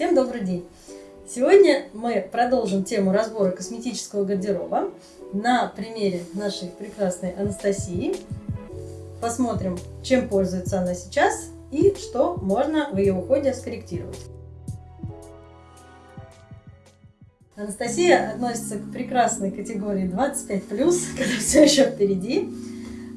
Всем добрый день! Сегодня мы продолжим тему разбора косметического гардероба на примере нашей прекрасной Анастасии. Посмотрим, чем пользуется она сейчас и что можно в ее уходе скорректировать. Анастасия относится к прекрасной категории 25+, когда все еще впереди.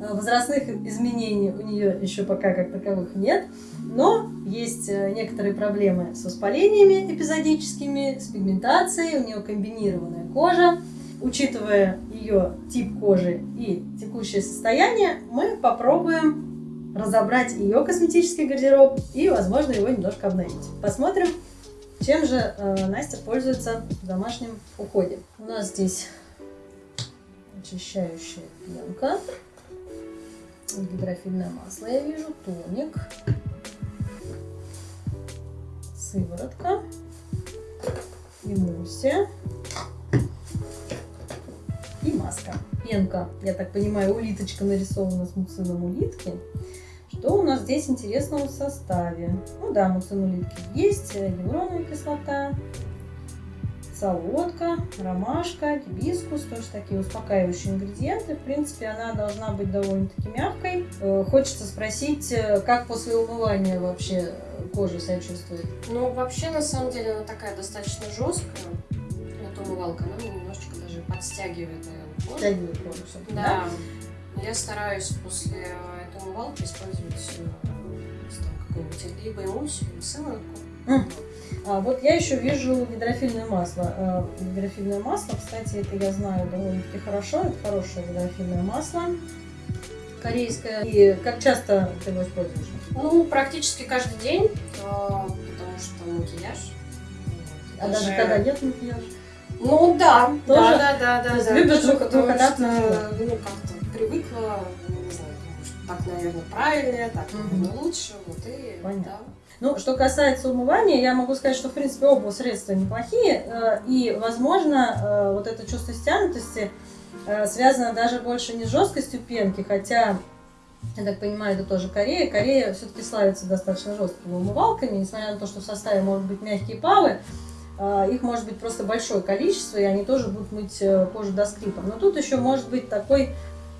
Э, возрастных изменений у нее еще пока как таковых нет, но есть э, некоторые проблемы с воспалениями эпизодическими, с пигментацией, у нее комбинированная кожа. Учитывая ее тип кожи и текущее состояние, мы попробуем разобрать ее косметический гардероб и, возможно, его немножко обновить. Посмотрим, чем же э, Настя пользуется в домашнем уходе. У нас здесь очищающая пенка гидрофильное масло я вижу, тоник, сыворотка, эмульсия и маска. Пенка, я так понимаю, улиточка нарисована с муцином улитки. Что у нас здесь интересного в составе? Ну да, муцин улитки есть, гиалуроновая кислота, солодка, ромашка, гибискус, тоже такие успокаивающие ингредиенты. В принципе, она должна быть довольно-таки мягкой. Э, хочется спросить, э, как после умывания вообще кожа себя чувствует? Ну, вообще, на самом деле, она такая достаточно жесткая. Эта умывалка, она немножечко даже подстягивает, наверное, кожу. Подстягивает кожу, да. да. Я стараюсь после этой умывалки использовать э, какую-нибудь либо эмульсию, либо сыворотку. Mm. А, вот я еще вижу гидрофильное масло. А, гидрофильное масло, кстати, это я знаю довольно-таки хорошо. Это хорошее гидрофильное масло корейское. И как часто ты его используешь? Ну, практически каждый день, а, потому что макияж. А даже, даже когда нет макияжа? Ну да, Тоже? да, да, да. То есть да, любишь двух, двухэтапно, ну как-то привыкла, не знаю, так, наверное, правильнее, так, наверное, лучше, вот и Понятно. да. Ну, что касается умывания, я могу сказать, что, в принципе, оба средства неплохие. Э, и, возможно, э, вот это чувство стянутости э, связано даже больше не с жесткостью пенки, хотя, я так понимаю, это тоже Корея. Корея все-таки славится достаточно жесткими умывалками, несмотря на то, что в составе могут быть мягкие павы, их может быть просто большое количество, и они тоже будут мыть кожу до скрипа. Но тут еще может быть такой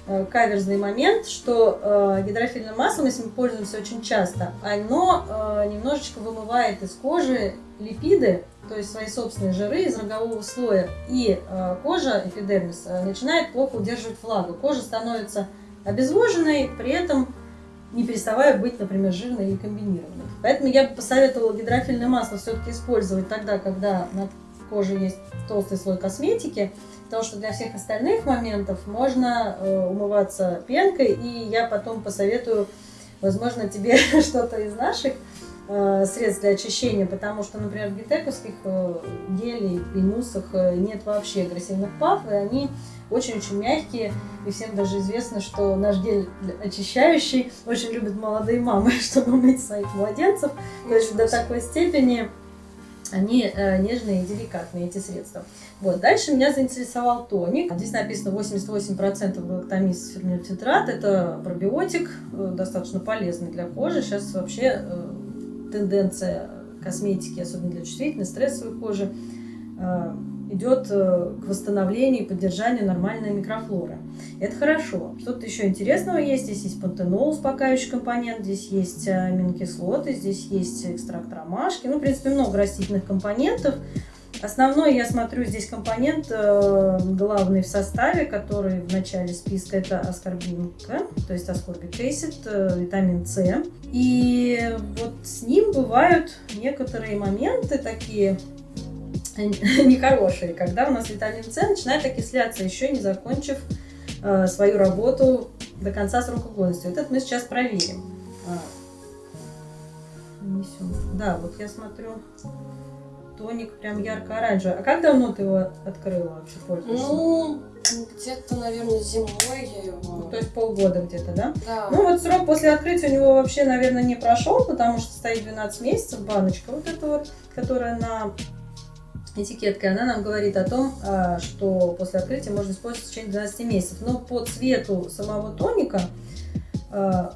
Э, каверзный момент, что э, гидрофильным маслом, если мы пользуемся очень часто, оно э, немножечко вымывает из кожи липиды, то есть свои собственные жиры из рогового слоя. И э, кожа, эпидермис, э, начинает плохо удерживать влагу. Кожа становится обезвоженной, при этом не переставая быть, например, жирной или комбинированной. Поэтому я бы посоветовала гидрофильное масло все-таки использовать тогда, когда на коже есть толстый слой косметики, Потому что для всех остальных моментов можно э, умываться пенкой, и я потом посоветую, возможно, тебе что-то из наших средств для очищения, потому что, например, в гитековских э, гелей и муссах э, нет вообще агрессивных пав, и они очень-очень мягкие, и всем даже известно, что наш гель очищающий очень любят молодые мамы, чтобы мыть своих младенцев, то есть до такой степени они э, нежные и деликатные, эти средства. Вот. Дальше меня заинтересовал тоник. Здесь написано 88% галактомис ферментитрат. Это пробиотик, э, достаточно полезный для кожи. Сейчас вообще э, тенденция косметики, особенно для чувствительной, стрессовой кожи, э, идет э, к восстановлению и поддержанию нормальной микрофлоры. Это хорошо. Что-то еще интересного есть. Здесь есть пантенол, успокаивающий компонент, здесь есть э, аминокислоты, здесь есть экстракт ромашки. Ну, в принципе, много растительных компонентов. Основной, я смотрю, здесь компонент э, главный в составе, который в начале списка, это аскорбинка, то есть аскорбик acid, э, витамин С. И вот с ним бывают некоторые моменты такие нехорошие, когда у нас витамин С начинает окисляться, еще не закончив э, свою работу до конца срока годности. Вот это мы сейчас проверим. А, да, вот я смотрю, тоник прям ярко-оранжевый. А как давно ты его открыла вообще пользуешься? Ну, где-то, наверное, зимой я его... Ну, то есть полгода где-то, да? Да. Ну, вот срок после открытия у него вообще, наверное, не прошел, потому что стоит 12 месяцев баночка вот эта вот, которая на этикеткой, она нам говорит о том, а, что после открытия можно использовать в течение 12 месяцев. Но по цвету самого тоника а,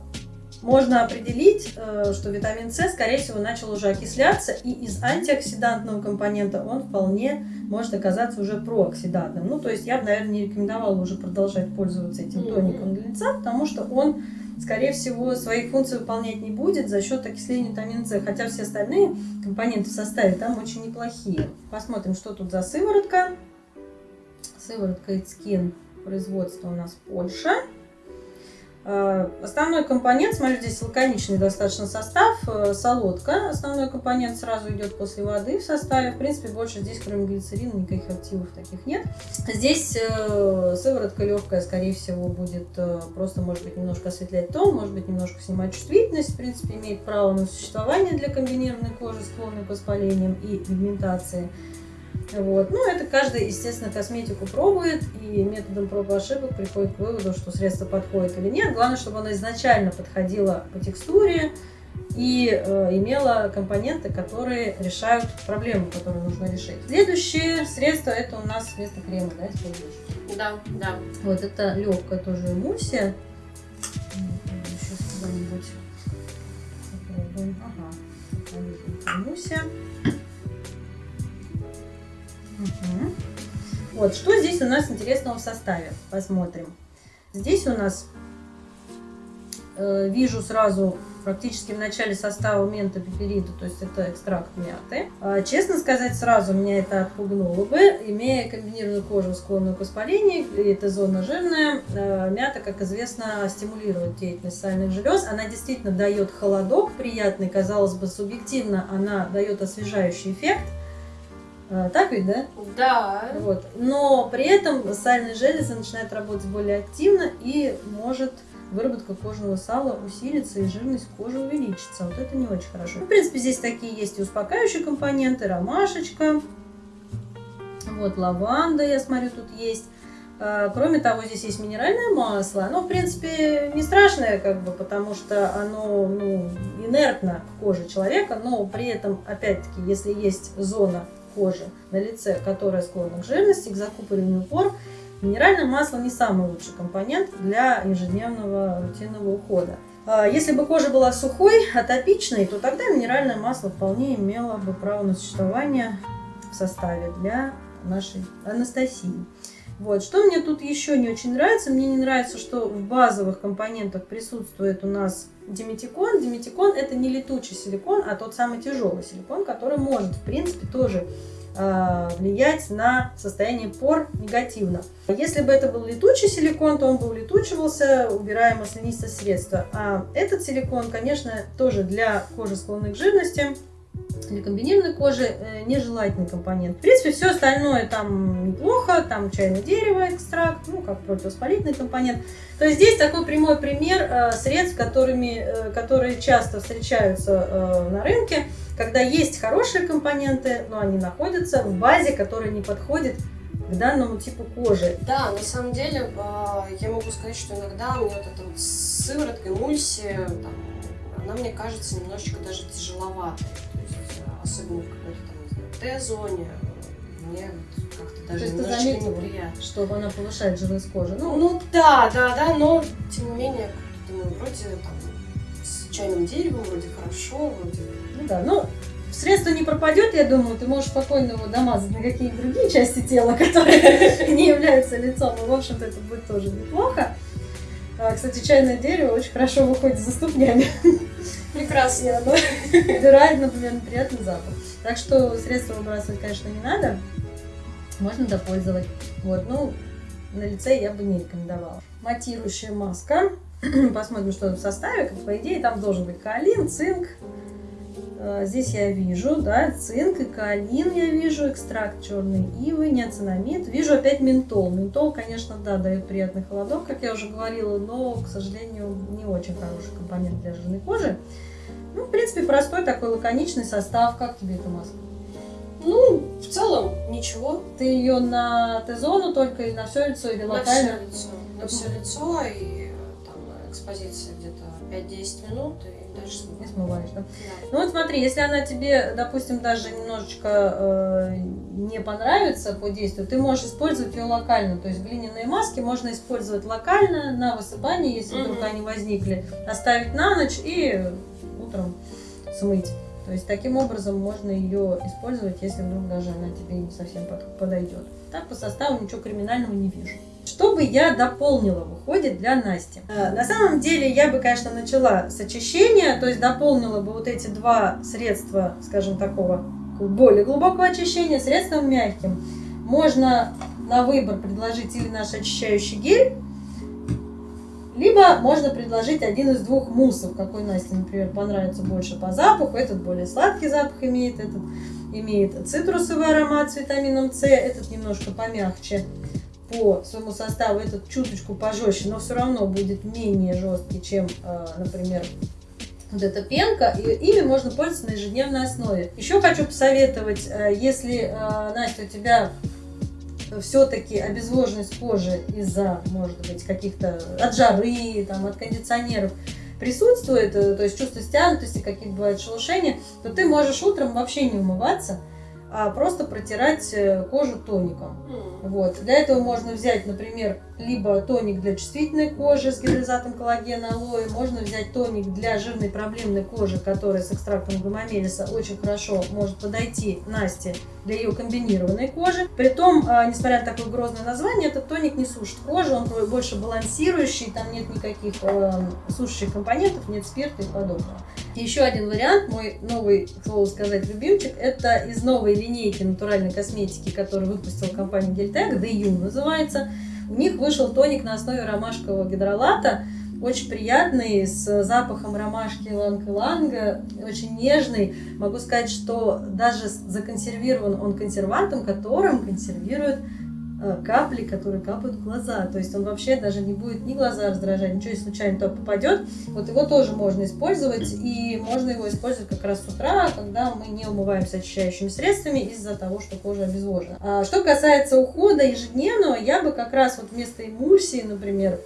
можно определить, э, что витамин С, скорее всего, начал уже окисляться, и из антиоксидантного компонента он вполне может оказаться уже прооксидантным. Ну, то есть я бы, наверное, не рекомендовала уже продолжать пользоваться этим тоником для лица, потому что он, скорее всего, своих функций выполнять не будет за счет окисления витамина С, хотя все остальные компоненты в составе там очень неплохие. Посмотрим, что тут за сыворотка. Сыворотка Skin производства у нас Польша. Э, основной компонент, смотрю, здесь лаконичный достаточно состав, э, солодка. Основной компонент сразу идет после воды в составе. В принципе, больше здесь, кроме глицерина, никаких активов таких нет. Здесь э, сыворотка легкая, скорее всего, будет просто, может быть, немножко осветлять тон, может быть, немножко снимать чувствительность. В принципе, имеет право на существование для комбинированной кожи, склонной к воспалениям и пигментации. Вот. Ну, это каждый, естественно, косметику пробует и методом проб и ошибок приходит к выводу, что средство подходит или нет. Главное, чтобы оно изначально подходило по текстуре и э, имело компоненты, которые решают проблему, которую нужно решить. Следующее средство это у нас вместо крема, да, используешь? Да, да. Вот это легкая тоже эмульсия. Сейчас куда-нибудь попробуем. Ага, эмульсия. Угу. Вот, что здесь у нас интересного в составе? Посмотрим. Здесь у нас э, вижу сразу практически в начале состава мента пеперида, то есть это экстракт мяты. А, честно сказать, сразу меня это отпугнуло бы, имея комбинированную кожу, склонную к воспалению, и эта зона жирная, э, мята, как известно, стимулирует деятельность сальных желез. Она действительно дает холодок приятный, казалось бы, субъективно она дает освежающий эффект, так ведь, да? Да. Вот. Но при этом сальные железы начинают работать более активно и может выработка кожного сала усилится и жирность кожи увеличится. Вот это не очень хорошо. В принципе, здесь такие есть и успокаивающие компоненты, ромашечка, вот лаванда, я смотрю, тут есть. А, кроме того, здесь есть минеральное масло. Оно, в принципе, не страшное, как бы, потому что оно ну, инертно в коже человека, но при этом, опять-таки, если есть зона кожи на лице, которая склонна к жирности, к закупориванию пор, минеральное масло не самый лучший компонент для ежедневного рутинного ухода. А, если бы кожа была сухой, атопичной, то тогда минеральное масло вполне имело бы право на существование в составе для нашей Анастасии. Вот. Что мне тут еще не очень нравится? Мне не нравится, что в базовых компонентах присутствует у нас диметикон. Диметикон это не летучий силикон, а тот самый тяжелый силикон, который может, в принципе, тоже э, влиять на состояние пор негативно. Если бы это был летучий силикон, то он бы улетучивался, убирая маслянистое средство. А этот силикон, конечно, тоже для кожи склонной к жирности для комбинированной кожи э, нежелательный компонент. В принципе, все остальное там неплохо, там чайное дерево, экстракт, ну, как противовоспалительный компонент. То есть здесь такой прямой пример э, средств, которыми, э, которые часто встречаются на рынке, когда есть хорошие компоненты, но они находятся в базе, которая не подходит к данному типу кожи. Да, на самом деле, я могу сказать, что иногда мне вот эта вот сыворотка, эмульсия, там, она мне кажется немножечко даже тяжеловатой особенно в какой-то там, Т-зоне, мне как-то даже То немножечко заметила, неприятно. Что она повышает жирность кожи? Ну, ну да, да, да, но тем не менее, думаю, вроде там с чайным деревом вроде хорошо, вроде... Ну да, ну средство не пропадет, я думаю, ты можешь спокойно его домазать на какие-то другие части тела, которые не являются лицом, и, в общем-то, это будет тоже неплохо. А, кстати, чайное дерево очень хорошо выходит за ступнями. Прекрасно. Оно убирает, например, приятный запах. Так что средства выбрасывать, конечно, не надо. Можно допользовать. Вот, ну, на лице я бы не рекомендовала. Матирующая маска. Посмотрим, что в составе. Как по идее, там должен быть каолин, цинк, здесь я вижу, да, цинк и каолин я вижу, экстракт черной ивы, неоцинамид. Вижу опять ментол. Ментол, конечно, да, дает приятный холодок, как я уже говорила, но, к сожалению, не очень хороший компонент для жирной кожи. Ну, в принципе, простой такой лаконичный состав. Как тебе эта маска? Ну, в целом, ничего. Ты ее на Т-зону только или на все лицо, или на локально? На все лицо. На все лицо, и там экспозиция где-то 5-10 минут, и дальше. И смываешь, да? Да. Ну вот смотри, если она тебе, допустим, даже немножечко э, не понравится по действию, ты можешь использовать ее локально. То есть глиняные маски можно использовать локально на высыпание, если вдруг они возникли, оставить на ночь и утром смыть. То есть таким образом можно ее использовать, если вдруг даже она тебе не совсем под- подойдет. Так по составу ничего криминального не вижу. Что бы я дополнила в уходе для Насти? Э, На самом деле я бы, конечно, начала с очищения, то есть дополнила бы вот эти два средства, скажем, такого более глубокого очищения средством мягким. Можно на выбор предложить или наш очищающий гель, либо можно предложить один из двух муссов, какой Насте, например, понравится больше по запаху. Этот более сладкий запах имеет, этот имеет цитрусовый аромат с витамином С, этот немножко помягче по своему составу, этот чуточку пожестче, но все равно будет менее жесткий, чем, э, например, вот эта пенка, и ими можно пользоваться на ежедневной основе. Еще хочу посоветовать, э, если, э, Настя, у тебя все-таки обезвоженность кожи из-за, может быть, каких-то от жары, там, от кондиционеров присутствует, э, то есть чувство стянутости, какие-то бывают шелушения, то ты можешь утром вообще не умываться, а просто протирать э, кожу тоником. М. Вот. Для этого можно взять, например, либо тоник для чувствительной кожи с гидролизатом коллагена алоэ, можно взять тоник для жирной проблемной кожи, который с экстрактом гомомелиса очень хорошо может подойти Насте для ее комбинированной кожи. Притом, а, несмотря на такое грозное название, этот тоник не сушит кожу, он больше балансирующий, там нет никаких э, сушащих компонентов, нет спирта и подобного. Еще один вариант, мой новый, к слову сказать, любимчик, это из новой линейки натуральной косметики, которую выпустила компания Гельтек, DU называется. У них вышел тоник на основе ромашкового гидролата, очень приятный, с запахом ромашки иланг-иланга, очень нежный. Могу сказать, что даже законсервирован он консервантом, которым консервируют капли, которые капают в глаза. То есть он вообще даже не будет ни глаза раздражать, ничего, если случайно туда попадет. Вот его тоже можно использовать, и можно его использовать как раз с утра, когда мы не умываемся очищающими средствами из-за того, что кожа обезвожена. А что касается ухода ежедневного, я бы как раз вот вместо эмульсии, например,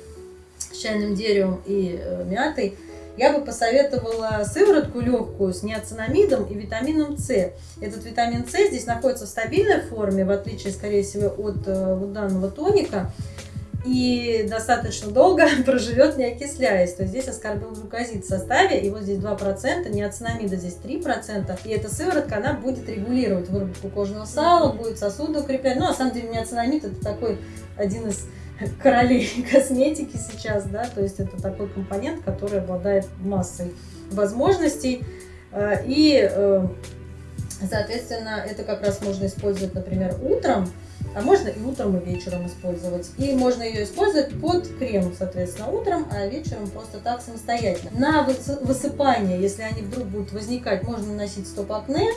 с чайным деревом и э, мятой, я бы посоветовала сыворотку легкую с неоцинамидом и витамином С. Этот витамин С здесь находится в стабильной форме, в отличие, скорее всего, от э, вот данного тоника. И достаточно долго проживет, не окисляясь. То есть здесь аскорбилглюкозид в составе, и вот здесь 2%, неоцинамида здесь 3%. И эта сыворотка, она будет регулировать выработку кожного сала, будет сосуды укреплять. Ну, на самом деле, неоцинамид это такой один из королей косметики сейчас, да, то есть это такой компонент, который обладает массой возможностей. Э, И, э, соответственно, это как раз можно использовать, например, утром, а можно и утром, и вечером использовать. И можно ее использовать под крем, соответственно, утром, а вечером просто так самостоятельно. На выс- высыпание, если они вдруг будут возникать, можно наносить стоп-акне.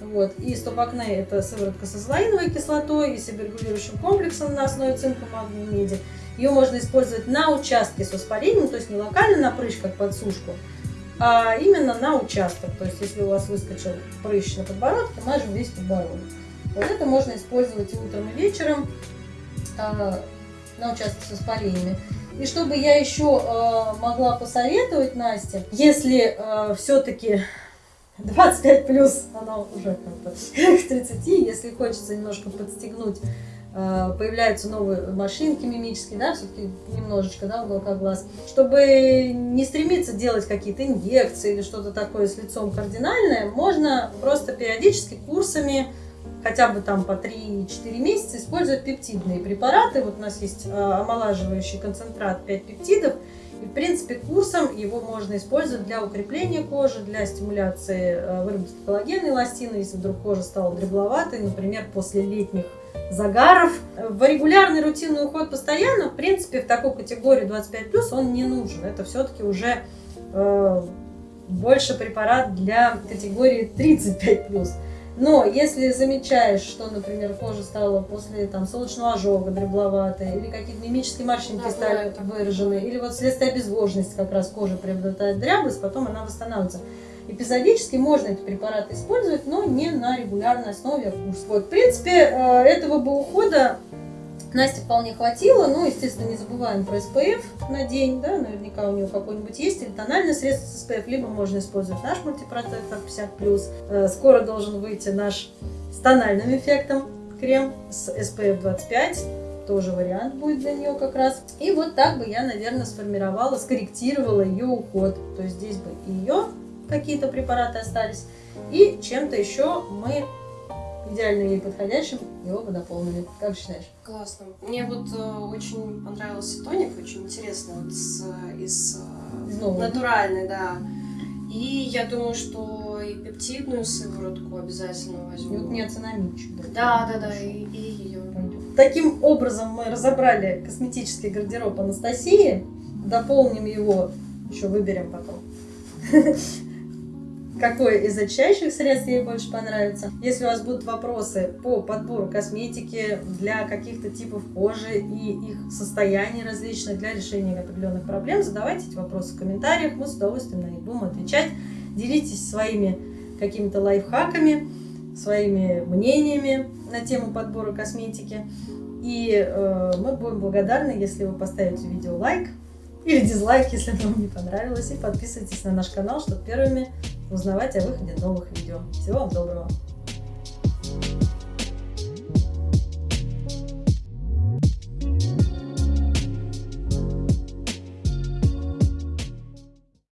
Вот. И стоп-акне это сыворотка с азолаиновой кислотой и себорегулирующим комплексом на основе цинка, магния, меди. Ее можно использовать на участке с воспалением, то есть не локально на прыщ, как под сушку, а именно на участок. То есть если у вас выскочил прыщ на подбородке, мажем весь подбородок. Вот это можно использовать и утром, и вечером а, на участке с воспалениями. И чтобы я еще а, могла посоветовать Насте, если все-таки 25 плюс, оно уже как-то к 30, если хочется немножко подстегнуть, а, появляются новые машинки мимические, да, все-таки немножечко, да, уголка глаз, чтобы не стремиться делать какие-то инъекции или что-то такое с лицом кардинальное, можно просто периодически курсами хотя бы там по 3-4 месяца использовать пептидные препараты. Вот у нас есть э, омолаживающий концентрат 5 пептидов. И, в принципе, курсом его можно использовать для укрепления кожи, для стимуляции э, выработки коллагена и эластина, если вдруг кожа стала дребловатой, например, после летних загаров. В регулярный рутинный уход постоянно, в принципе, в такой категории 25+, он не нужен. Это все-таки уже э, больше препарат для категории 35+. Но если замечаешь, что, например, кожа стала после там, солнечного ожога дребловатая, или какие-то мимические морщинки Да, стали такое. выражены, или вот вследствие обезвоженности как раз кожа приобретает дряблость, потом она восстанавливается. Эпизодически можно эти препараты использовать, но не на регулярной основе. Вот, в принципе, э, этого бы ухода Насте вполне хватило, но, естественно, не забываем про SPF на день, да, наверняка у нее какой-нибудь есть, или тональное средство с SPF, либо можно использовать наш мультипротектор 50+. Э, скоро должен выйти наш с тональным эффектом крем с SPF 25, тоже вариант будет для нее как раз. И вот так бы я, наверное, сформировала, скорректировала ее уход. То есть здесь бы ее какие-то препараты остались, и чем-то еще мы идеально ей подходящим его бы дополнили. Как считаешь? Классно. Мне вот э, очень понравился тоник, очень интересно, вот с, из, э, Из нового. натуральный, да. И я думаю, что и пептидную сыворотку обязательно И возьму. вот неоцинамидчик. Да, да, да, и, и ее. Таким образом мы разобрали косметический гардероб Анастасии. Дополним его, еще выберем потом. Какое из очищающих средств ей больше понравится. Если у вас будут вопросы по подбору косметики для каких-то типов кожи и их состояний различных для решения определенных проблем, задавайте эти вопросы в комментариях, мы с удовольствием на них будем отвечать. Делитесь своими какими-то лайфхаками, своими мнениями на тему подбора косметики. И э, мы будем благодарны, если вы поставите видео лайк или дизлайк, если оно вам не понравилось. И подписывайтесь на наш канал, чтобы первыми узнавать о выходе новых видео. Всего вам доброго!